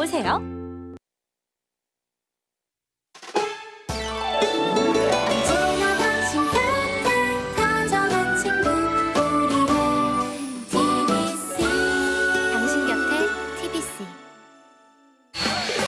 보세요.